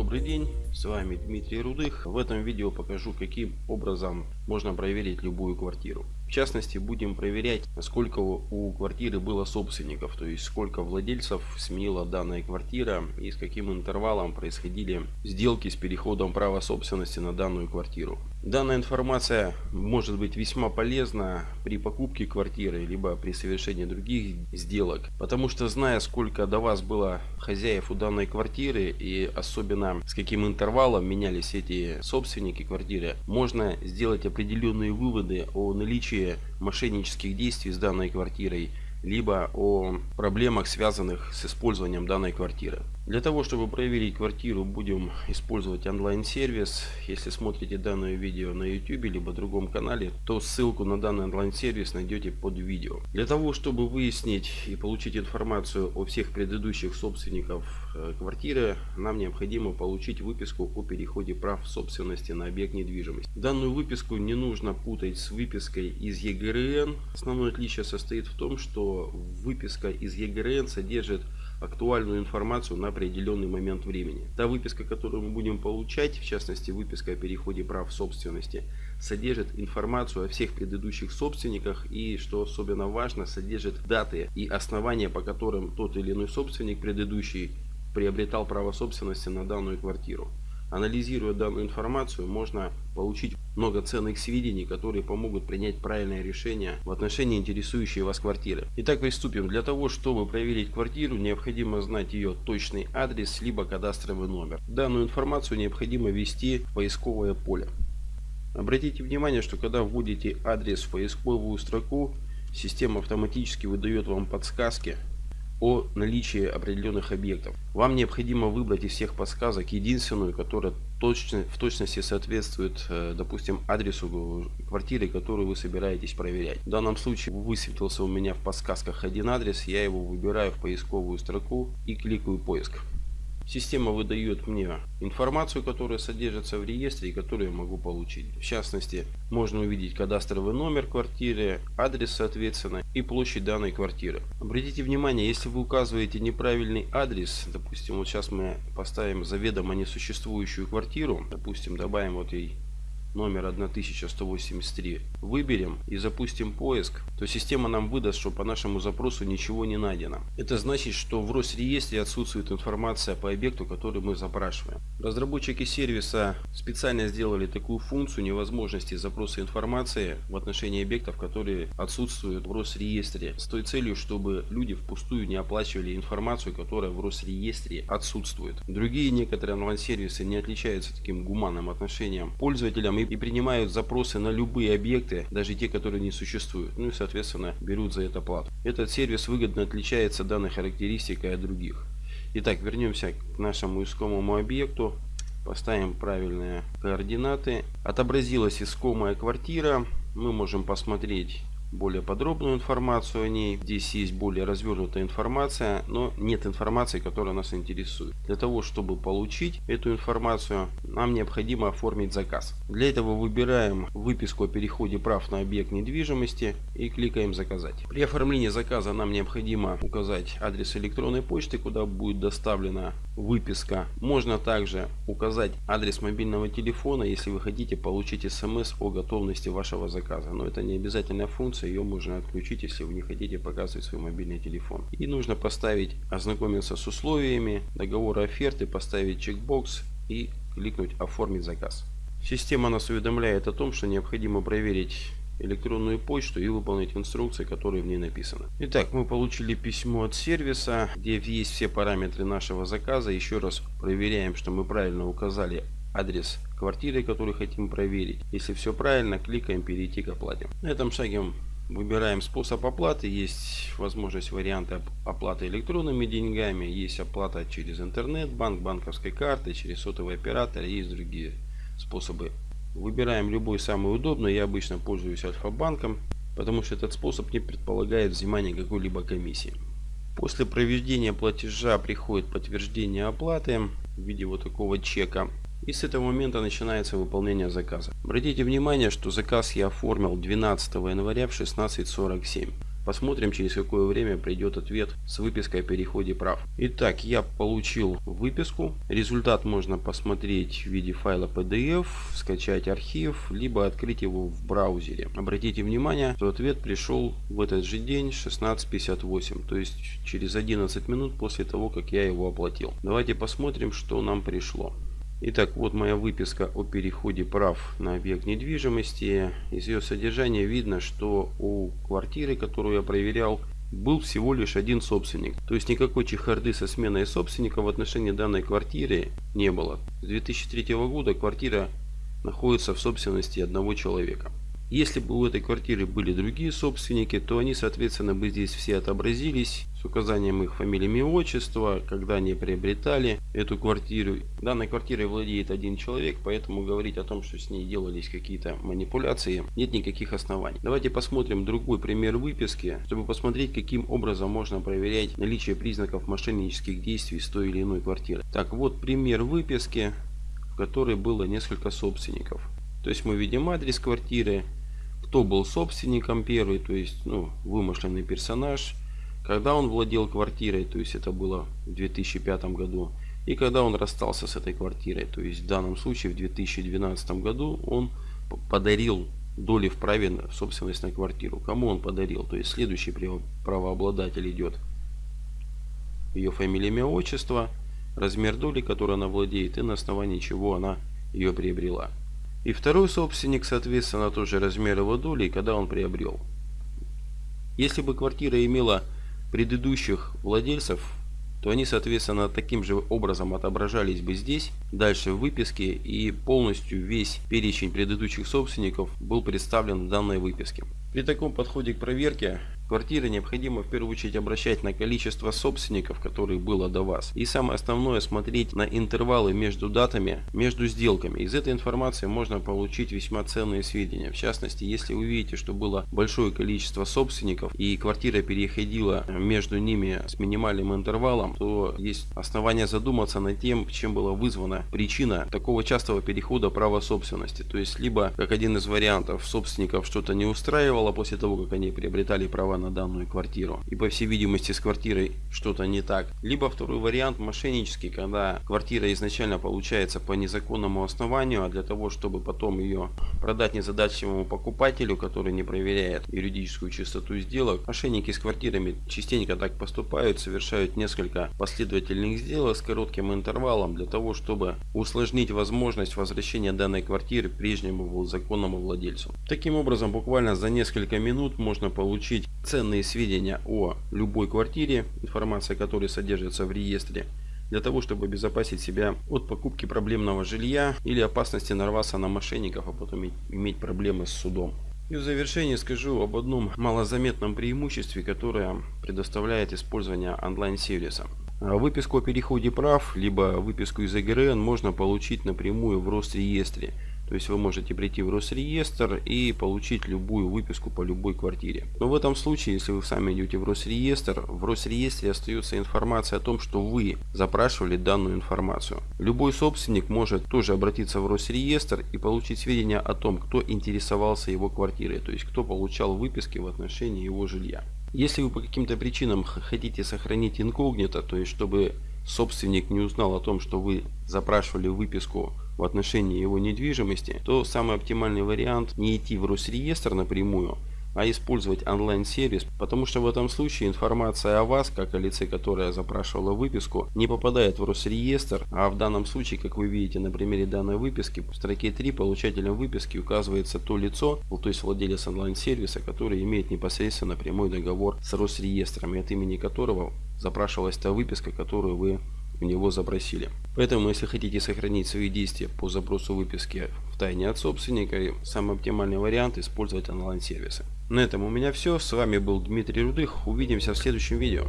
Добрый день, с вами Дмитрий Рудых. В этом видео покажу, каким образом можно проверить любую квартиру. В частности, будем проверять, сколько у квартиры было собственников, то есть сколько владельцев сменила данная квартира и с каким интервалом происходили сделки с переходом права собственности на данную квартиру. Данная информация может быть весьма полезна при покупке квартиры, либо при совершении других сделок, потому что зная, сколько до вас было хозяев у данной квартиры и особенно с каким интервалом менялись эти собственники квартиры, можно сделать определенные выводы о наличии мошеннических действий с данной квартирой, либо о проблемах, связанных с использованием данной квартиры. Для того, чтобы проверить квартиру, будем использовать онлайн-сервис. Если смотрите данное видео на YouTube либо другом канале, то ссылку на данный онлайн-сервис найдете под видео. Для того, чтобы выяснить и получить информацию о всех предыдущих собственников э, квартиры, нам необходимо получить выписку о переходе прав собственности на объект недвижимости. Данную выписку не нужно путать с выпиской из ЕГРН. Основное отличие состоит в том, что выписка из ЕГРН содержит актуальную информацию на определенный момент времени. Та выписка, которую мы будем получать, в частности выписка о переходе прав собственности, содержит информацию о всех предыдущих собственниках и, что особенно важно, содержит даты и основания, по которым тот или иной собственник предыдущий приобретал право собственности на данную квартиру. Анализируя данную информацию, можно получить много ценных сведений, которые помогут принять правильное решение в отношении интересующей вас квартиры. Итак, приступим. Для того, чтобы проверить квартиру, необходимо знать ее точный адрес, либо кадастровый номер. Данную информацию необходимо ввести в поисковое поле. Обратите внимание, что когда вводите адрес в поисковую строку, система автоматически выдает вам подсказки о наличии определенных объектов. Вам необходимо выбрать из всех подсказок единственную, которая точно, в точности соответствует, э, допустим, адресу квартиры, которую вы собираетесь проверять. В данном случае высветился у меня в подсказках один адрес, я его выбираю в поисковую строку и кликаю поиск. Система выдает мне информацию, которая содержится в реестре и которую я могу получить. В частности, можно увидеть кадастровый номер квартиры, адрес соответственно и площадь данной квартиры. Обратите внимание, если вы указываете неправильный адрес, допустим, вот сейчас мы поставим заведомо несуществующую квартиру, допустим, добавим вот ей номер 1183 выберем и запустим поиск, то система нам выдаст, что по нашему запросу ничего не найдено. Это значит, что в Росреестре отсутствует информация по объекту, который мы запрашиваем. Разработчики сервиса специально сделали такую функцию невозможности запроса информации в отношении объектов, которые отсутствуют в Росреестре, с той целью, чтобы люди впустую не оплачивали информацию, которая в Росреестре отсутствует. Другие некоторые онлайн-сервисы не отличаются таким гуманным отношением пользователям и, и принимают запросы на любые объекты, даже те, которые не существуют. Ну и соответственно берут за это плату. Этот сервис выгодно отличается данной характеристикой от других. Итак, вернемся к нашему искомому объекту. Поставим правильные координаты. Отобразилась искомая квартира. Мы можем посмотреть более подробную информацию о ней. Здесь есть более развернутая информация, но нет информации, которая нас интересует. Для того, чтобы получить эту информацию, нам необходимо оформить заказ. Для этого выбираем выписку о переходе прав на объект недвижимости и кликаем «Заказать». При оформлении заказа нам необходимо указать адрес электронной почты, куда будет доставлена выписка. Можно также указать адрес мобильного телефона, если вы хотите получить смс о готовности вашего заказа. Но это не обязательная функция функция, ее можно отключить, если вы не хотите показывать свой мобильный телефон. И нужно поставить ознакомиться с условиями договора оферты, поставить чекбокс и кликнуть оформить заказ. Система нас уведомляет о том, что необходимо проверить электронную почту и выполнить инструкции, которые в ней написаны. Итак, мы получили письмо от сервиса, где есть все параметры нашего заказа. Еще раз проверяем, что мы правильно указали адрес квартиры, который хотим проверить. Если все правильно, кликаем перейти к оплате. На этом шаге Выбираем способ оплаты. Есть возможность варианта оплаты электронными деньгами. Есть оплата через интернет, банк, банковской карты, через сотовый оператор. Есть другие способы. Выбираем любой самый удобный. Я обычно пользуюсь Альфа-банком, потому что этот способ не предполагает взимания какой-либо комиссии. После проведения платежа приходит подтверждение оплаты в виде вот такого чека. И с этого момента начинается выполнение заказа. Обратите внимание, что заказ я оформил 12 января в 16.47. Посмотрим, через какое время придет ответ с выпиской о переходе прав. Итак, я получил выписку. Результат можно посмотреть в виде файла PDF, скачать архив, либо открыть его в браузере. Обратите внимание, что ответ пришел в этот же день 16.58, то есть через 11 минут после того, как я его оплатил. Давайте посмотрим, что нам пришло. Итак, вот моя выписка о переходе прав на объект недвижимости. Из ее содержания видно, что у квартиры, которую я проверял, был всего лишь один собственник. То есть никакой чехарды со сменой собственника в отношении данной квартиры не было. С 2003 года квартира находится в собственности одного человека. Если бы у этой квартиры были другие собственники, то они, соответственно, бы здесь все отобразились с указанием их фамилии и отчества, когда они приобретали эту квартиру. Данной квартирой владеет один человек, поэтому говорить о том, что с ней делались какие-то манипуляции, нет никаких оснований. Давайте посмотрим другой пример выписки, чтобы посмотреть, каким образом можно проверять наличие признаков мошеннических действий с той или иной квартиры. Так, вот пример выписки, в которой было несколько собственников. То есть мы видим адрес квартиры, кто был собственником первый, то есть ну, вымышленный персонаж, когда он владел квартирой, то есть это было в 2005 году, и когда он расстался с этой квартирой, то есть в данном случае в 2012 году он подарил доли в праве в собственность на квартиру. Кому он подарил? То есть следующий правообладатель идет ее фамилия, имя, отчество, размер доли, которой она владеет и на основании чего она ее приобрела. И второй собственник, соответственно, тоже размер его доли, когда он приобрел. Если бы квартира имела предыдущих владельцев, то они, соответственно, таким же образом отображались бы здесь, дальше в выписке, и полностью весь перечень предыдущих собственников был представлен в данной выписке. При таком подходе к проверке квартиры необходимо в первую очередь обращать на количество собственников, которые было до вас. И самое основное смотреть на интервалы между датами, между сделками. Из этой информации можно получить весьма ценные сведения. В частности, если вы видите, что было большое количество собственников и квартира переходила между ними с минимальным интервалом, то есть основания задуматься над тем, чем была вызвана причина такого частого перехода права собственности. То есть, либо, как один из вариантов, собственников что-то не устраивало, устраивало после того, как они приобретали права на данную квартиру. И по всей видимости с квартирой что-то не так. Либо второй вариант мошеннический, когда квартира изначально получается по незаконному основанию, а для того, чтобы потом ее продать незадачливому покупателю, который не проверяет юридическую чистоту сделок, мошенники с квартирами частенько так поступают, совершают несколько последовательных сделок с коротким интервалом для того, чтобы усложнить возможность возвращения данной квартиры прежнему законному владельцу. Таким образом, буквально за несколько несколько минут можно получить ценные сведения о любой квартире, информация которой содержится в реестре, для того, чтобы обезопасить себя от покупки проблемного жилья или опасности нарваться на мошенников, а потом иметь проблемы с судом. И в завершение скажу об одном малозаметном преимуществе, которое предоставляет использование онлайн-сервиса. Выписку о переходе прав, либо выписку из ЭГРН можно получить напрямую в Росреестре. То есть вы можете прийти в Росреестр и получить любую выписку по любой квартире. Но в этом случае, если вы сами идете в Росреестр, в Росреестре остается информация о том, что вы запрашивали данную информацию. Любой собственник может тоже обратиться в Росреестр и получить сведения о том, кто интересовался его квартирой, то есть кто получал выписки в отношении его жилья. Если вы по каким-то причинам хотите сохранить инкогнито, то есть чтобы собственник не узнал о том, что вы запрашивали выписку в отношении его недвижимости, то самый оптимальный вариант не идти в Росреестр напрямую, а использовать онлайн-сервис, потому что в этом случае информация о вас, как о лице, которое запрашивало выписку, не попадает в Росреестр, а в данном случае, как вы видите на примере данной выписки, в строке 3 получателем выписки указывается то лицо, то есть владелец онлайн-сервиса, который имеет непосредственно прямой договор с Росреестром, и от имени которого запрашивалась та выписка, которую вы у него запросили. Поэтому, если хотите сохранить свои действия по запросу выписки в тайне от собственника, самый оптимальный вариант использовать онлайн-сервисы. На этом у меня все. С вами был Дмитрий Рудых. Увидимся в следующем видео.